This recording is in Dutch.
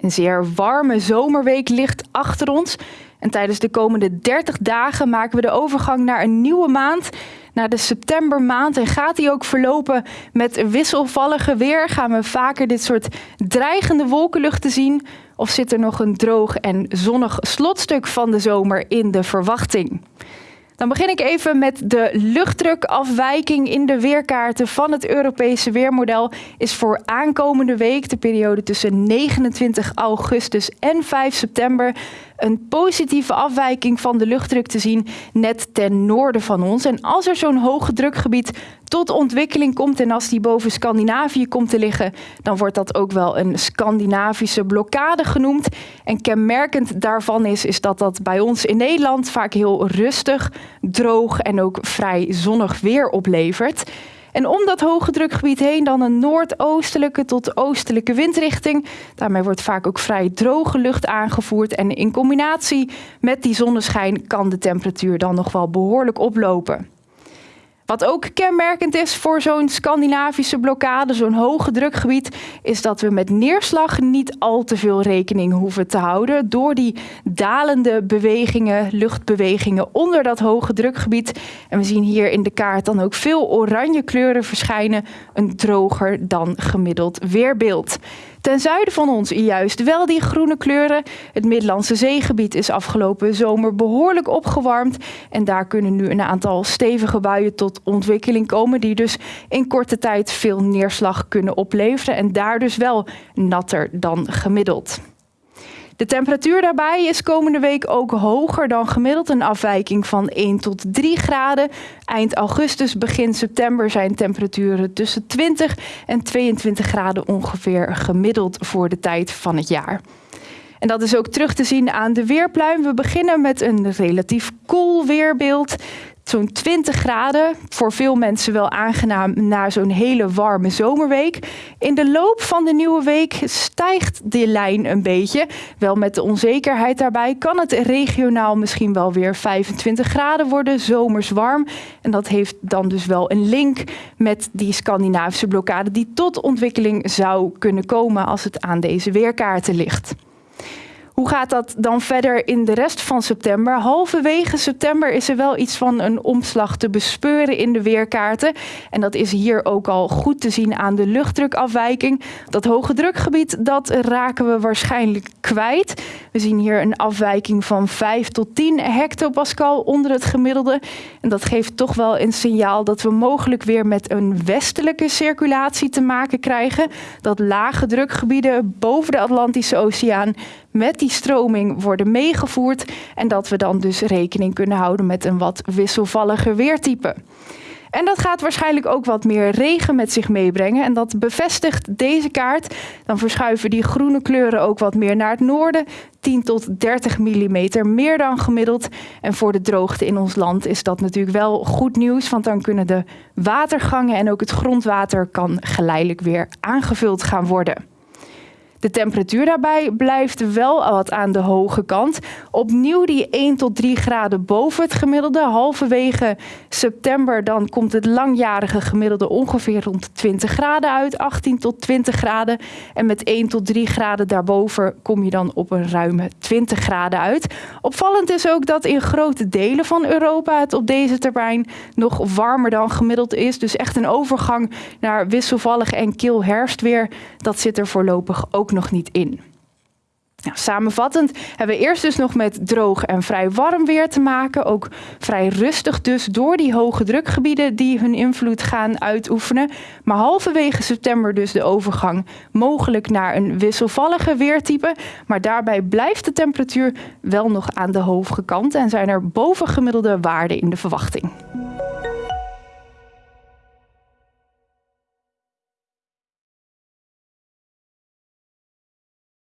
Een zeer warme zomerweek ligt achter ons. En tijdens de komende 30 dagen maken we de overgang naar een nieuwe maand, naar de septembermaand. En gaat die ook verlopen met wisselvallige weer? Gaan we vaker dit soort dreigende wolkenluchten zien? Of zit er nog een droog en zonnig slotstuk van de zomer in de verwachting? Dan begin ik even met de luchtdrukafwijking in de weerkaarten van het Europese weermodel. Is voor aankomende week, de periode tussen 29 augustus en 5 september, een positieve afwijking van de luchtdruk te zien net ten noorden van ons. En als er zo'n hoge drukgebied tot ontwikkeling komt en als die boven Scandinavië komt te liggen, dan wordt dat ook wel een Scandinavische blokkade genoemd. En kenmerkend daarvan is, is dat dat bij ons in Nederland vaak heel rustig, droog en ook vrij zonnig weer oplevert. En om dat hoge drukgebied heen dan een noordoostelijke tot oostelijke windrichting. Daarmee wordt vaak ook vrij droge lucht aangevoerd. En in combinatie met die zonneschijn kan de temperatuur dan nog wel behoorlijk oplopen. Wat ook kenmerkend is voor zo'n Scandinavische blokkade, zo'n hoge drukgebied, is dat we met neerslag niet al te veel rekening hoeven te houden door die dalende bewegingen, luchtbewegingen onder dat hoge drukgebied. En we zien hier in de kaart dan ook veel oranje kleuren verschijnen, een droger dan gemiddeld weerbeeld. Ten zuiden van ons juist wel die groene kleuren. Het Middellandse zeegebied is afgelopen zomer behoorlijk opgewarmd. En daar kunnen nu een aantal stevige buien tot ontwikkeling komen. Die dus in korte tijd veel neerslag kunnen opleveren. En daar dus wel natter dan gemiddeld. De temperatuur daarbij is komende week ook hoger dan gemiddeld. Een afwijking van 1 tot 3 graden. Eind augustus, begin september zijn temperaturen tussen 20 en 22 graden ongeveer gemiddeld voor de tijd van het jaar. En dat is ook terug te zien aan de weerpluim. We beginnen met een relatief koel weerbeeld zo'n 20 graden. Voor veel mensen wel aangenaam na zo'n hele warme zomerweek. In de loop van de nieuwe week stijgt die lijn een beetje. Wel met de onzekerheid daarbij kan het regionaal misschien wel weer 25 graden worden, zomers warm. En dat heeft dan dus wel een link met die Scandinavische blokkade die tot ontwikkeling zou kunnen komen als het aan deze weerkaarten ligt. Hoe gaat dat dan verder in de rest van september? Halverwege september is er wel iets van een omslag te bespeuren in de weerkaarten. En dat is hier ook al goed te zien aan de luchtdrukafwijking. Dat hoge drukgebied, dat raken we waarschijnlijk kwijt. We zien hier een afwijking van 5 tot 10 hectopascal onder het gemiddelde. En dat geeft toch wel een signaal dat we mogelijk weer met een westelijke circulatie te maken krijgen. Dat lage drukgebieden boven de Atlantische Oceaan met die stroming worden meegevoerd en dat we dan dus rekening kunnen houden met een wat wisselvalliger weertype. En dat gaat waarschijnlijk ook wat meer regen met zich meebrengen. En dat bevestigt deze kaart. Dan verschuiven die groene kleuren ook wat meer naar het noorden. 10 tot 30 mm meer dan gemiddeld. En voor de droogte in ons land is dat natuurlijk wel goed nieuws. Want dan kunnen de watergangen en ook het grondwater kan geleidelijk weer aangevuld gaan worden. De temperatuur daarbij blijft wel wat aan de hoge kant. Opnieuw die 1 tot 3 graden boven het gemiddelde. Halverwege september dan komt het langjarige gemiddelde ongeveer rond 20 graden uit. 18 tot 20 graden. En met 1 tot 3 graden daarboven kom je dan op een ruime 20 graden uit. Opvallend is ook dat in grote delen van Europa het op deze termijn nog warmer dan gemiddeld is. Dus echt een overgang naar wisselvallig en kil herfstweer. Dat zit er voorlopig ook nog niet in. Nou, samenvattend hebben we eerst dus nog met droog en vrij warm weer te maken. Ook vrij rustig dus door die hoge drukgebieden die hun invloed gaan uitoefenen. Maar halverwege september dus de overgang mogelijk naar een wisselvallige weertype. Maar daarbij blijft de temperatuur wel nog aan de hoge kant en zijn er bovengemiddelde waarden in de verwachting.